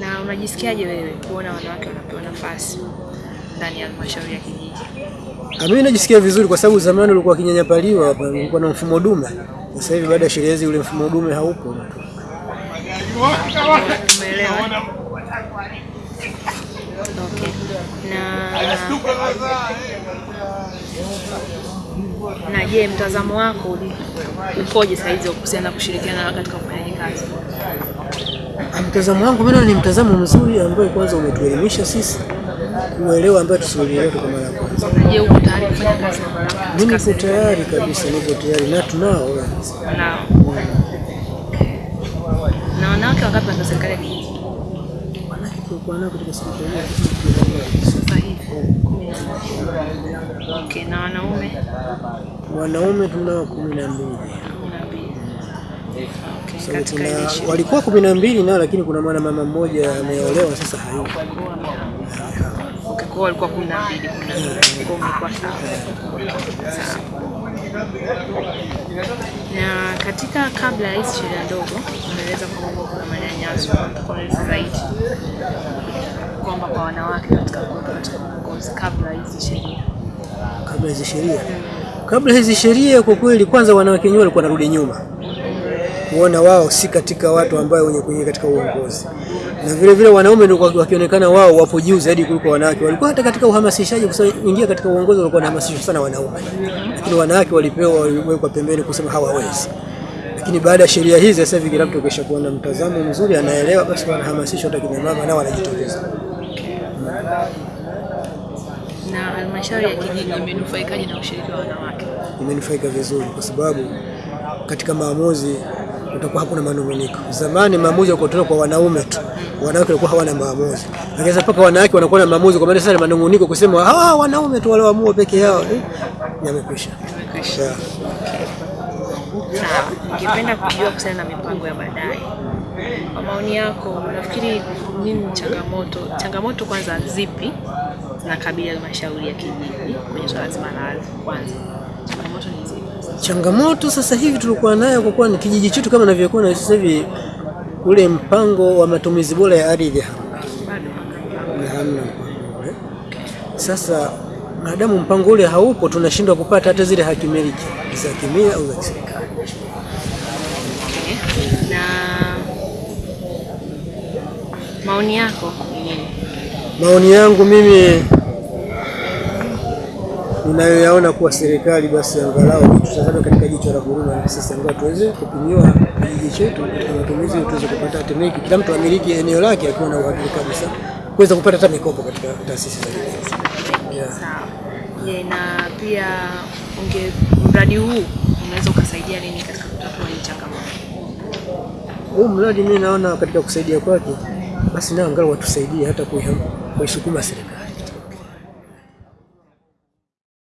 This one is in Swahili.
Na unajisikiaje wewe kuona wanawake wanapewa nafasi ndani ya halmashauri ya kijiji? Ah, Mimi najisikia vizuri kwa sababu zamani ulikuwa kinyanyapaliwa hapa, ulikuwa na mfumo dume. Sasa hivi baada ya sheria hizi ule mfumo dume haupo. Umeelewa? Okay. Na na je, mtazamo wako ukoje saa hizi kuhusiana na kushirikiana katika ufanyaji kazi? Mtazamo wangu mimi ni mtazamo mzuri ambao kwanza umetuelimisha sisi kuelewa ambayo tusielewe kwa mara ya kwanza. Je, uko tayari kufanya kazi wanawake Mimi niko tayari kabisa, niko tayari na tunao nao? Na wanawake wangapi katika serikali ya kijiji wanawake kwa nao katika serikali ya moja. Okay, na wanaume Wanaume tunao kumi na mbili. Okay, so tuna walikuwa kumi na mbili nao, lakini kuna mwana mama mmoja ameolewa sasa hayupo. Okay, walikuwa kumi na mbili, katika kabla ya hizi sheria ndogo unaeleza kwamba kuna manyanyaso kwa zaidi. Kwamba kwa wanawake katika katika uongozi kabla hizi sheria. kabla hizi sheria. Kabla hizi sheria kwa kweli, kwanza wanawake wenyewe walikuwa wanarudi nyuma kuona wao si katika watu ambao wenye kuingia katika uongozi, na vile vile wanaume ndio wakionekana wao wapo juu zaidi kuliko wanawake. Walikuwa hata katika uhamasishaji kuingia katika uongozi walikuwa wanahamasishwa sana wanaume, lakini wanawake walipewa, waliwekwa pembeni kusema hawawezi. Lakini baada ya sheria hizi sasa hivi kila mtu kesha kuona mtazamo mzuri, anaelewa, basi wanahamasishwa, hata kina mama nao wanajitokeza. Na halmashauri ya kijiji imenufaikaje na ushiriki wa wanawake? imenufaika vizuri kwa sababu katika maamuzi utakuwa hakuna manunguniko. Zamani maamuzi yalikuwa kwa wanaume tu, wanawake walikuwa hawana maamuzi, lakini sasa wanawake wanakuwa na maamuzi, kwa maana sasa manunguniko kusema ah, wanaume tu walioamua peke yao eh, yamekwisha. Sawa, ningependa kujua kuhusiana na mipango ya baadaye. Kwa maoni yako, unafikiri nini changamoto changamoto kwanza zipi zinakabili halmashauri ya kijiji kwenye swala zima la ardhi? Kwanza changamoto ni zipi? Changamoto sasa hivi tulikuwa nayo kwa kuwa ni kijiji chetu kama navyokuwa na sasa hivi, ule mpango wa matumizi bora ya ardhi hamna. Ule. Sasa maadamu mpango ule haupo, tunashindwa kupata hata zile haki miliki za kimila au za kiserikali. okay. Na maoni yako? Maoni yangu mimi ninayoyaona kuwa serikali basi angalau tutazame katika jicho la huruma, na sisi angalau tuweze kupimiwa kijiji chetu katika matumizi, tuweze kupata temeki, kila mtu amiliki eneo lake akiwa na uhakika kabisa kuweza kupata hata mikopo katika taasisi za kidini. Yeah. Sawa. Na pia unge mradi huu unaweza ukasaidia nini katika kutatua hii changamoto? Huu mradi mimi naona katika kusaidia kwake, basi nao angalau watusaidie hata kuisukuma serikali